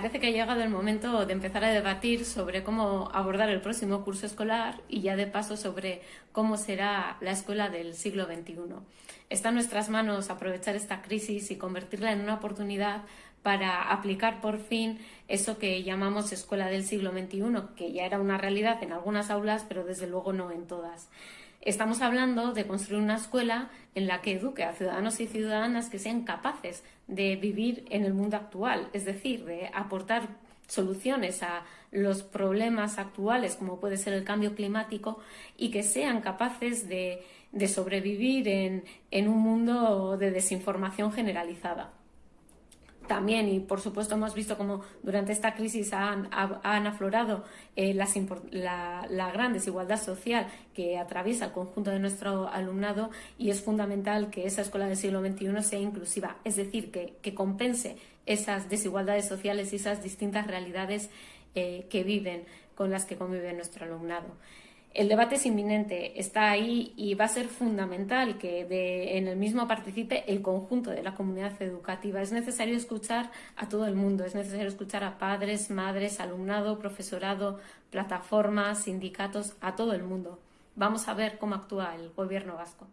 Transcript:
parece que ha llegado el momento de empezar a debatir sobre cómo abordar el próximo curso escolar y ya de paso sobre cómo será la escuela del siglo XXI. Está en nuestras manos aprovechar esta crisis y convertirla en una oportunidad para aplicar por fin eso que llamamos escuela del siglo XXI, que ya era una realidad en algunas aulas, pero desde luego no en todas. Estamos hablando de construir una escuela en la que eduque a ciudadanos y ciudadanas que sean capaces de vivir en el mundo actual, es decir, de aportar soluciones a los problemas actuales, como puede ser el cambio climático, y que sean capaces de, sobrevivir en un mundo de desinformación generalizada también, y por supuesto hemos visto como durante esta crisis han, aflorado eh, la, gran desigualdad social que atraviesa el conjunto de nuestro alumnado y es fundamental que esa escuela del siglo XXI sea inclusiva, es decir, que, compense esas desigualdades sociales y esas distintas realidades eh, que viven, con las que convive nuestro alumnado. El debate es inminente, está ahí y va a ser fundamental que en el mismo participe el conjunto de la comunidad educativa. Es necesario escuchar a todo el mundo, es necesario escuchar a padres, madres, alumnado, profesorado, plataformas, sindicatos, a todo el mundo. Vamos a ver cómo actúa el gobierno vasco.